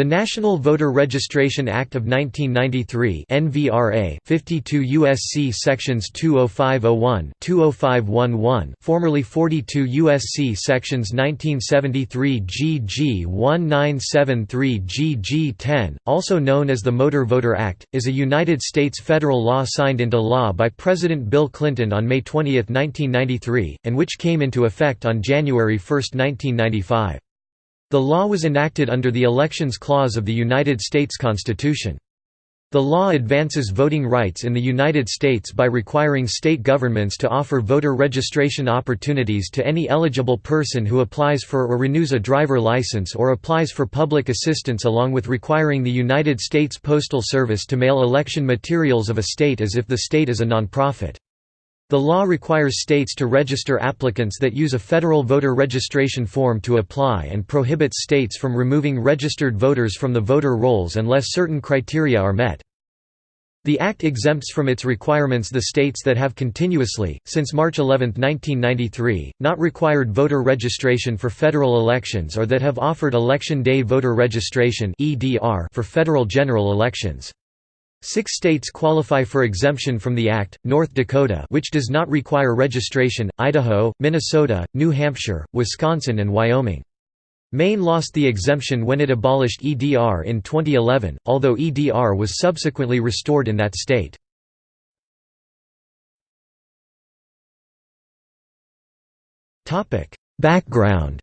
The National Voter Registration Act of 1993 (NVRA) 52 USC sections 20501, 20511, formerly 42 USC sections 1973 GG 1973 GG 10, also known as the Motor Voter Act, is a United States federal law signed into law by President Bill Clinton on May 20, 1993, and which came into effect on January 1, 1995. The law was enacted under the Elections Clause of the United States Constitution. The law advances voting rights in the United States by requiring state governments to offer voter registration opportunities to any eligible person who applies for or renews a driver license or applies for public assistance along with requiring the United States Postal Service to mail election materials of a state as if the state is a nonprofit. The law requires states to register applicants that use a federal voter registration form to apply and prohibits states from removing registered voters from the voter rolls unless certain criteria are met. The Act exempts from its requirements the states that have continuously, since March 11, 1993, not required voter registration for federal elections or that have offered Election Day Voter Registration for federal general elections. Six states qualify for exemption from the Act, North Dakota which does not require registration, Idaho, Minnesota, New Hampshire, Wisconsin and Wyoming. Maine lost the exemption when it abolished EDR in 2011, although EDR was subsequently restored in that state. Background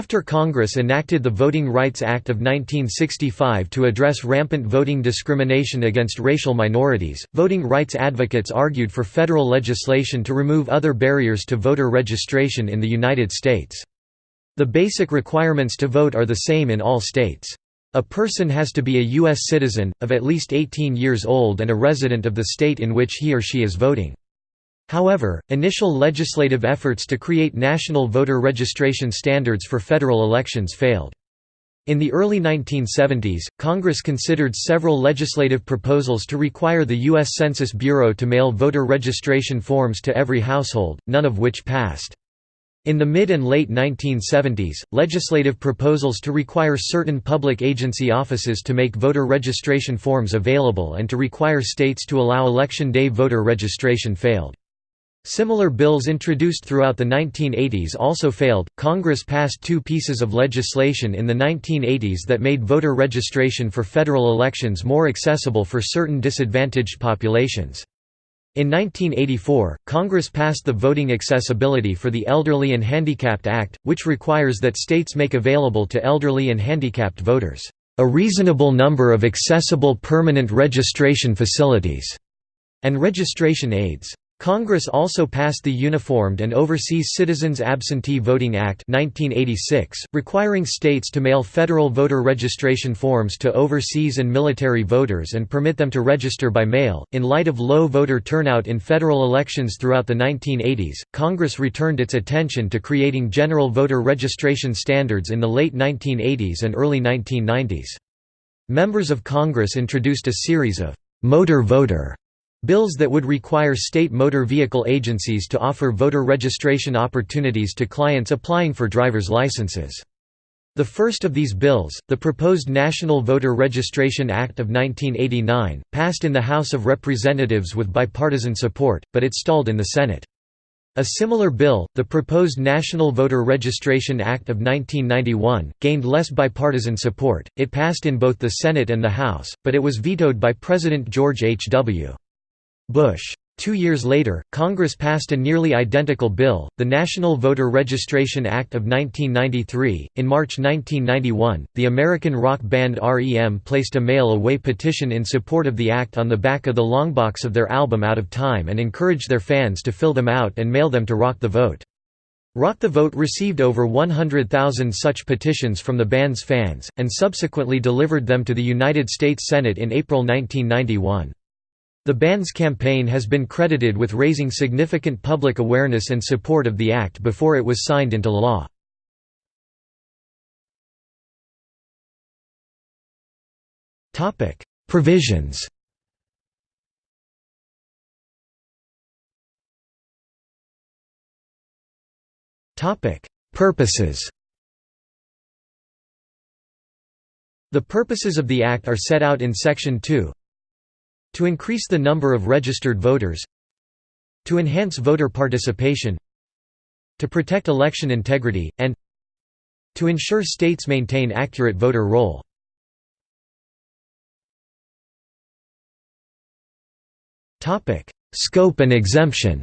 After Congress enacted the Voting Rights Act of 1965 to address rampant voting discrimination against racial minorities, voting rights advocates argued for federal legislation to remove other barriers to voter registration in the United States. The basic requirements to vote are the same in all states. A person has to be a U.S. citizen, of at least 18 years old and a resident of the state in which he or she is voting. However, initial legislative efforts to create national voter registration standards for federal elections failed. In the early 1970s, Congress considered several legislative proposals to require the U.S. Census Bureau to mail voter registration forms to every household, none of which passed. In the mid and late 1970s, legislative proposals to require certain public agency offices to make voter registration forms available and to require states to allow Election Day voter registration failed. Similar bills introduced throughout the 1980s also failed. Congress passed two pieces of legislation in the 1980s that made voter registration for federal elections more accessible for certain disadvantaged populations. In 1984, Congress passed the Voting Accessibility for the Elderly and Handicapped Act, which requires that states make available to elderly and handicapped voters, "...a reasonable number of accessible permanent registration facilities," and registration aids. Congress also passed the Uniformed and Overseas Citizens Absentee Voting Act 1986, requiring states to mail federal voter registration forms to overseas and military voters and permit them to register by mail. In light of low voter turnout in federal elections throughout the 1980s, Congress returned its attention to creating general voter registration standards in the late 1980s and early 1990s. Members of Congress introduced a series of motor voter Bills that would require state motor vehicle agencies to offer voter registration opportunities to clients applying for driver's licenses. The first of these bills, the proposed National Voter Registration Act of 1989, passed in the House of Representatives with bipartisan support, but it stalled in the Senate. A similar bill, the proposed National Voter Registration Act of 1991, gained less bipartisan support. It passed in both the Senate and the House, but it was vetoed by President George H. W. Bush. Two years later, Congress passed a nearly identical bill, the National Voter Registration Act of 1993. In March 1991, the American rock band REM placed a mail away petition in support of the act on the back of the longbox of their album Out of Time and encouraged their fans to fill them out and mail them to Rock the Vote. Rock the Vote received over 100,000 such petitions from the band's fans, and subsequently delivered them to the United States Senate in April 1991. The band's campaign has been credited with raising significant public awareness and support of the act before it was signed into law. Provisions Purposes The purposes of the Act are set out in Section 2 To increase the number of registered voters To enhance voter participation To protect election integrity, and To ensure states maintain accurate voter roll Scope and exemption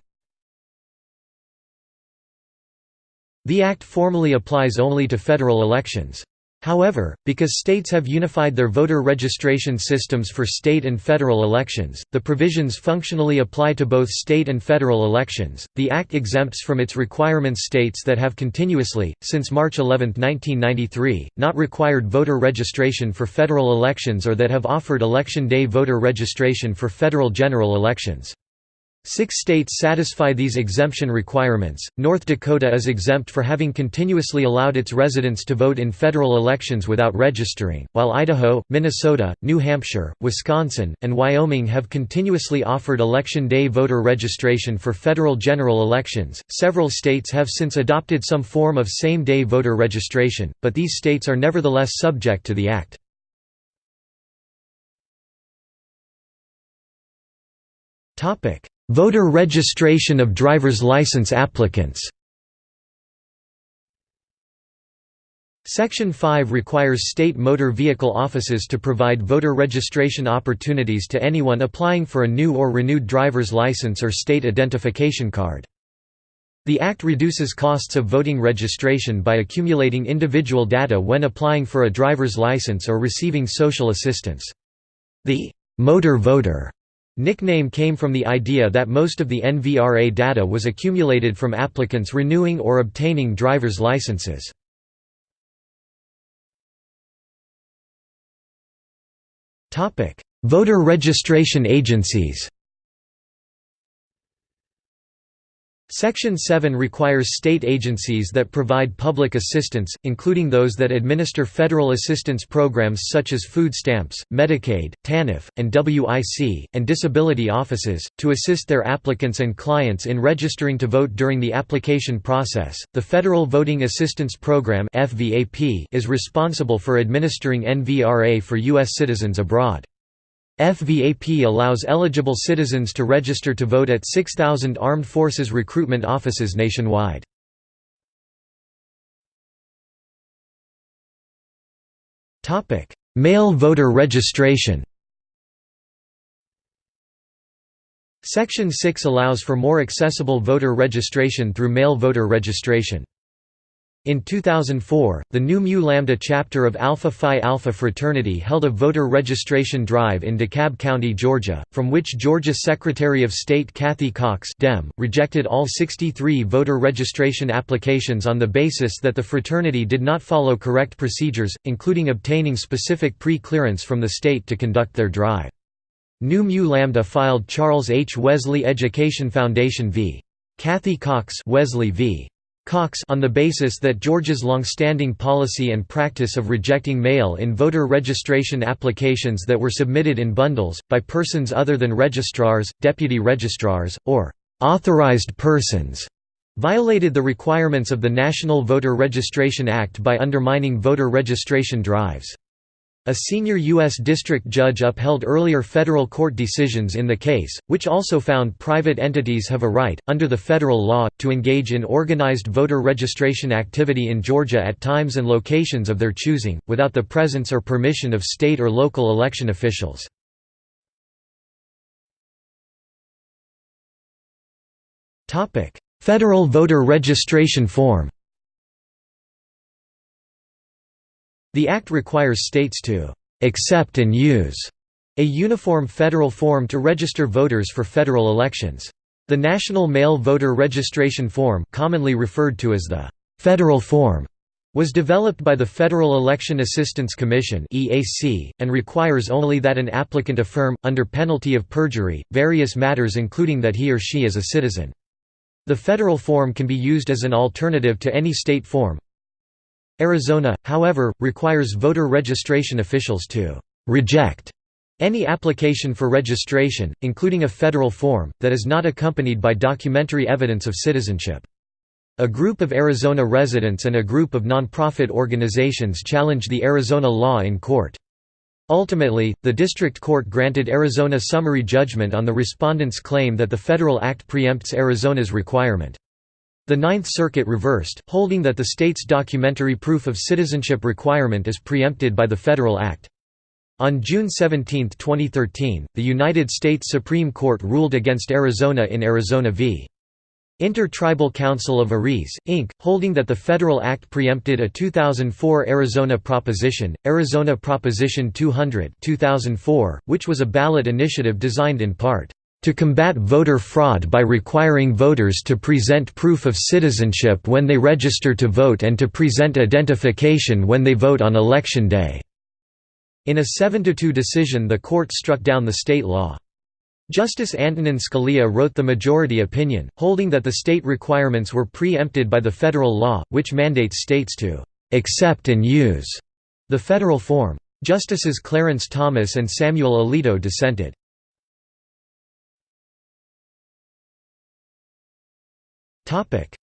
The Act formally applies only to federal elections. However, because states have unified their voter registration systems for state and federal elections, the provisions functionally apply to both state and federal elections. The Act exempts from its requirements states that have continuously, since March 11, 1993, not required voter registration for federal elections or that have offered election day voter registration for federal general elections. Six states satisfy these exemption requirements. North Dakota is exempt for having continuously allowed its residents to vote in federal elections without registering, while Idaho, Minnesota, New Hampshire, Wisconsin, and Wyoming have continuously offered election day voter registration for federal general elections. Several states have since adopted some form of same day voter registration, but these states are nevertheless subject to the Act. Topic Voter registration of driver's license applicants Section 5 requires state motor vehicle offices to provide voter registration opportunities to anyone applying for a new or renewed driver's license or state identification card. The Act reduces costs of voting registration by accumulating individual data when applying for a driver's license or receiving social assistance. The «motor voter» Nickname came from the idea that most of the NVRA data was accumulated from applicants renewing or obtaining driver's licenses. Voter registration agencies Section 7 requires state agencies that provide public assistance, including those that administer federal assistance programs such as food stamps, Medicaid, TANF, and WIC, and disability offices, to assist their applicants and clients in registering to vote during the application process. The Federal Voting Assistance Program is responsible for administering NVRA for U.S. citizens abroad. FVAP allows eligible citizens to register to vote at 6,000 armed forces recruitment offices nationwide. Mail voter registration Section 6 allows for more accessible voter registration through mail voter registration. In 2004, the Nu Mu Lambda chapter of Alpha Phi Alpha fraternity held a voter registration drive in DeKalb County, Georgia, from which Georgia Secretary of State Cathy Cox Dem, rejected all 63 voter registration applications on the basis that the fraternity did not follow correct procedures, including obtaining specific pre-clearance from the state to conduct their drive. Nu Mu Lambda filed Charles H. Wesley Education Foundation v. Cathy Cox Wesley v. Cox on the basis that Georgia's long-standing policy and practice of rejecting mail-in voter registration applications that were submitted in bundles, by persons other than registrars, deputy registrars, or «authorized persons» violated the requirements of the National Voter Registration Act by undermining voter registration drives. A senior U.S. district judge upheld earlier federal court decisions in the case, which also found private entities have a right, under the federal law, to engage in organized voter registration activity in Georgia at times and locations of their choosing, without the presence or permission of state or local election officials. Federal voter registration form The Act requires states to «accept and use» a uniform federal form to register voters for federal elections. The National Mail Voter Registration Form commonly referred to as the «Federal Form» was developed by the Federal Election Assistance Commission and requires only that an applicant affirm, under penalty of perjury, various matters including that he or she is a citizen. The federal form can be used as an alternative to any state form, Arizona, however, requires voter registration officials to «reject» any application for registration, including a federal form, that is not accompanied by documentary evidence of citizenship. A group of Arizona residents and a group of nonprofit organizations challenged the Arizona law in court. Ultimately, the district court granted Arizona summary judgment on the respondent's claim that the federal act preempts Arizona's requirement. The Ninth Circuit reversed, holding that the state's documentary proof of citizenship requirement is preempted by the federal act. On June 17, 2013, the United States Supreme Court ruled against Arizona in Arizona v. Inter-Tribal Council of Ares, Inc., holding that the federal act preempted a 2004 Arizona proposition, Arizona Proposition 200 2004, which was a ballot initiative designed in part, "...to combat voter fraud by requiring voters to present proof of citizenship when they register to vote and to present identification when they vote on election day." In a 7–2 decision the court struck down the state law. Justice Antonin Scalia wrote the majority opinion, holding that the state requirements were pre-empted by the federal law, which mandates states to «accept and use» the federal form. Justices Clarence Thomas and Samuel Alito dissented.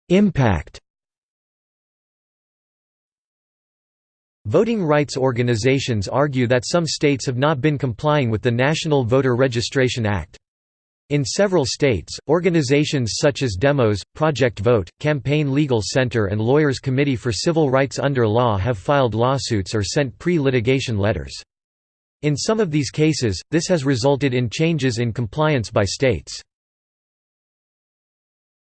Impact Voting rights organizations argue that some states have not been complying with the National Voter Registration Act. In several states, organizations such as Demos, Project Vote, Campaign Legal Center and Lawyers Committee for Civil Rights Under Law have filed lawsuits or sent pre-litigation letters. In some of these cases, this has resulted in changes in compliance by states.